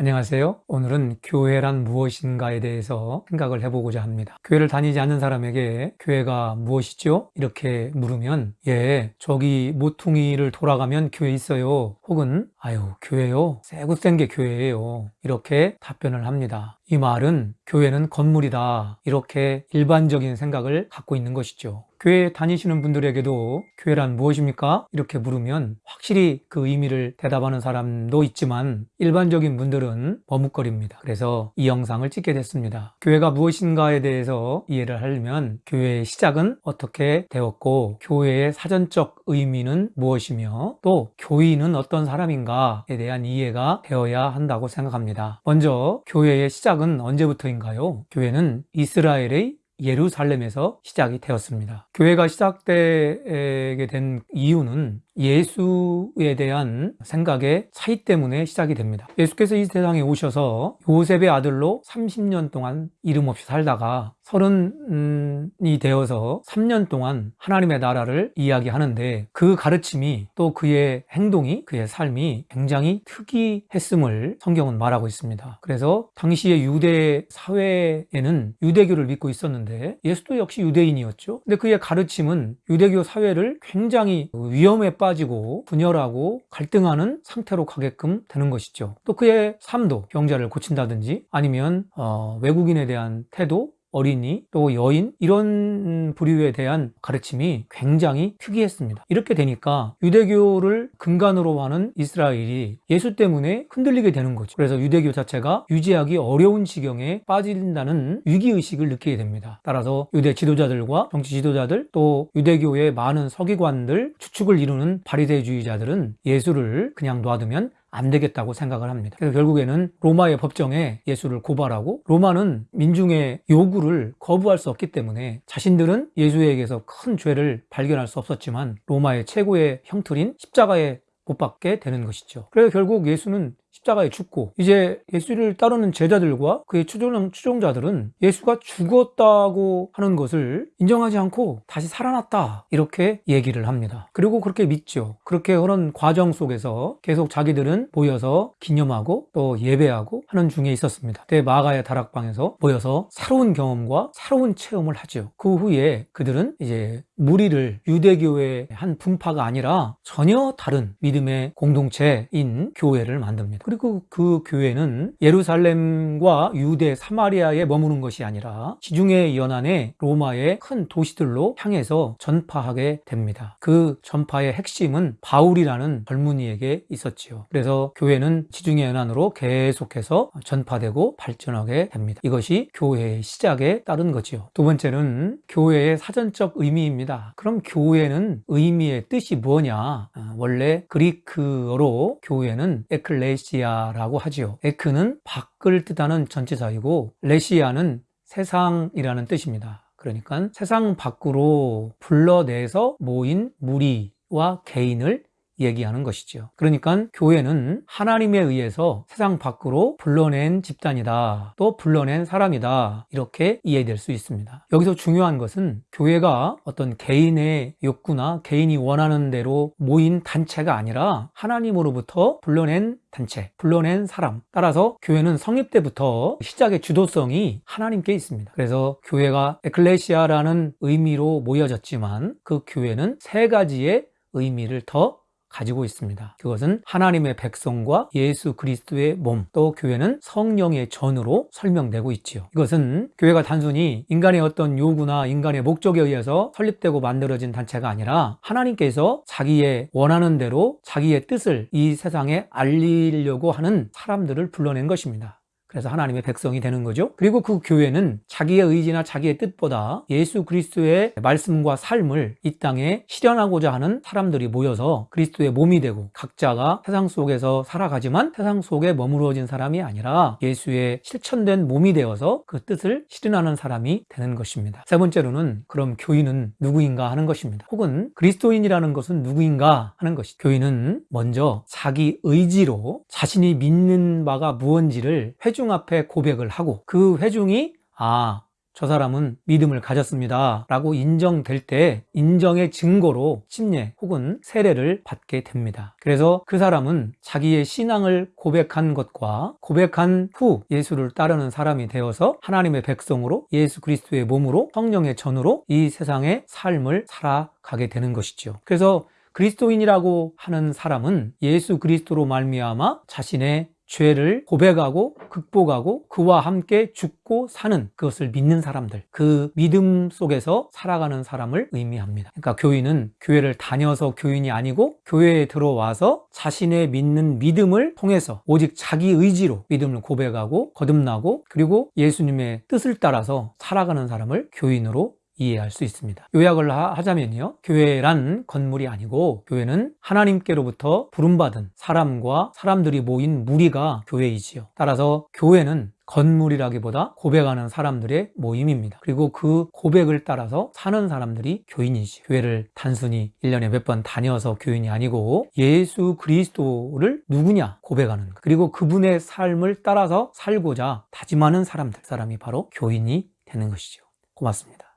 안녕하세요. 오늘은 교회란 무엇인가에 대해서 생각을 해보고자 합니다. 교회를 다니지 않는 사람에게 교회가 무엇이죠? 이렇게 물으면 예, 저기 모퉁이를 돌아가면 교회 있어요. 혹은 아유, 교회요? 새고센 게 교회예요. 이렇게 답변을 합니다. 이 말은 교회는 건물이다. 이렇게 일반적인 생각을 갖고 있는 것이죠. 교회 다니시는 분들에게도 교회란 무엇입니까? 이렇게 물으면 확실히 그 의미를 대답하는 사람도 있지만 일반적인 분들은 머뭇거립니다. 그래서 이 영상을 찍게 됐습니다. 교회가 무엇인가에 대해서 이해를 하려면 교회의 시작은 어떻게 되었고 교회의 사전적 의미는 무엇이며 또 교인은 어떤 사람인가에 대한 이해가 되어야 한다고 생각합니다. 먼저 교회의 시작은 언제부터인가요? 교회는 이스라엘의 예루살렘에서 시작이 되었습니다. 교회가 시작되게 된 이유는 예수에 대한 생각의 차이 때문에 시작이 됩니다. 예수께서 이 세상에 오셔서 요셉의 아들로 30년 동안 이름 없이 살다가 서른이 되어서 3년 동안 하나님의 나라를 이야기하는데 그 가르침이 또 그의 행동이 그의 삶이 굉장히 특이했음을 성경은 말하고 있습니다. 그래서 당시의 유대 사회에는 유대교를 믿고 있었는데 예수도 역시 유대인이었죠. 근데 그의 가르침은 유대교 사회를 굉장히 위험에 빠 빠지고 분열하고 갈등하는 상태로 가게끔 되는 것이죠. 또 그의 삶도 병자를 고친다든지 아니면 어, 외국인에 대한 태도 어린이 또 여인 이런 부류에 대한 가르침이 굉장히 특이했습니다. 이렇게 되니까 유대교를 근간으로 하는 이스라엘이 예수 때문에 흔들리게 되는 거죠. 그래서 유대교 자체가 유지하기 어려운 지경에 빠진다는 위기의식을 느끼게 됩니다. 따라서 유대 지도자들과 정치 지도자들 또 유대교의 많은 서기관들 추측을 이루는 바리새주의자들은 예수를 그냥 놔두면 안 되겠다고 생각을 합니다. 그래서 결국에는 로마의 법정에 예수를 고발하고 로마는 민중의 요구를 거부할 수 없기 때문에 자신들은 예수에게서 큰 죄를 발견할 수 없었지만 로마의 최고의 형틀인 십자가에 못 박게 되는 것이죠. 그래서 결국 예수는 십자가에 죽고 이제 예수를 따르는 제자들과 그의 추종, 추종자들은 예수가 죽었다고 하는 것을 인정하지 않고 다시 살아났다 이렇게 얘기를 합니다. 그리고 그렇게 믿죠. 그렇게 그런 과정 속에서 계속 자기들은 모여서 기념하고 또 예배하고 하는 중에 있었습니다. 그때 마가의 다락방에서 모여서 새로운 경험과 새로운 체험을 하죠. 그 후에 그들은 이제 무리를 유대교의 한 분파가 아니라 전혀 다른 믿음의 공동체인 교회를 만듭니다 그리고 그 교회는 예루살렘과 유대, 사마리아에 머무는 것이 아니라 지중해 연안의 로마의 큰 도시들로 향해서 전파하게 됩니다. 그 전파의 핵심은 바울이라는 젊은이에게 있었지요. 그래서 교회는 지중해 연안으로 계속해서 전파되고 발전하게 됩니다. 이것이 교회의 시작에 따른 거지요. 두 번째는 교회의 사전적 의미입니다. 그럼 교회는 의미의 뜻이 뭐냐? 아, 원래 그리크어로 교회는 에클레시 레시아라고 하지요. 에크는 밖을 뜻하는 전치사이고 레시아는 세상이라는 뜻입니다. 그러니까 세상 밖으로 불러내서 모인 무리와 개인을 얘기하는 것이죠 그러니까 교회는 하나님에 의해서 세상 밖으로 불러낸 집단이다. 또 불러낸 사람이다. 이렇게 이해될 수 있습니다. 여기서 중요한 것은 교회가 어떤 개인의 욕구나 개인이 원하는 대로 모인 단체가 아니라 하나님으로부터 불러낸 단체, 불러낸 사람. 따라서 교회는 성립 때부터 시작의 주도성이 하나님께 있습니다. 그래서 교회가 에클레시아라는 의미로 모여졌지만 그 교회는 세 가지의 의미를 더 가지고 있습니다. 그것은 하나님의 백성과 예수 그리스도의 몸, 또 교회는 성령의 전으로 설명되고 있지요. 이것은 교회가 단순히 인간의 어떤 요구나 인간의 목적에 의해서 설립되고 만들어진 단체가 아니라 하나님께서 자기의 원하는 대로 자기의 뜻을 이 세상에 알리려고 하는 사람들을 불러낸 것입니다. 그래서 하나님의 백성이 되는 거죠. 그리고 그 교회는 자기의 의지나 자기의 뜻보다 예수 그리스도의 말씀과 삶을 이 땅에 실현하고자 하는 사람들이 모여서 그리스도의 몸이 되고 각자가 세상 속에서 살아가지만 세상 속에 머무러진 사람이 아니라 예수의 실천된 몸이 되어서 그 뜻을 실현하는 사람이 되는 것입니다. 세 번째로는 그럼 교인은 누구인가 하는 것입니다. 혹은 그리스도인이라는 것은 누구인가 하는 것이 교인은 먼저 자기 의지로 자신이 믿는 바가 무언지를 회주 회중 앞에 고백을 하고 그 회중이 아 저 사람은 믿음을 가졌습니다 라고 인정될 때 인정의 증거로 침례 혹은 세례를 받게 됩니다. 그래서 그 사람은 자기의 신앙을 고백한 것과 고백한 후 예수를 따르는 사람이 되어서 하나님의 백성으로 예수 그리스도의 몸으로 성령의 전으로 이 세상의 삶을 살아가게 되는 것이죠. 그래서 그리스도인이라고 하는 사람은 예수 그리스도로 말미암아 자신의 죄를 고백하고 극복하고 그와 함께 죽고 사는 그것을 믿는 사람들 그 믿음 속에서 살아가는 사람을 의미합니다. 그러니까 교인은 교회를 다녀서 교인이 아니고 교회에 들어와서 자신의 믿는 믿음을 통해서 오직 자기 의지로 믿음을 고백하고 거듭나고 그리고 예수님의 뜻을 따라서 살아가는 사람을 교인으로 이해할 수 있습니다. 요약을 하자면요. 교회란 건물이 아니고 교회는 하나님께로부터 부름받은 사람과 사람들이 모인 무리가 교회이지요. 따라서 교회는 건물이라기보다 고백하는 사람들의 모임입니다. 그리고 그 고백을 따라서 사는 사람들이 교인이지. 교회를 단순히 1년에 몇 번 다녀서 교인이 아니고 예수 그리스도를 누구냐 고백하는 것. 그리고 그분의 삶을 따라서 살고자 다짐하는 사람들. 사람이 바로 교인이 되는 것이죠. 고맙습니다.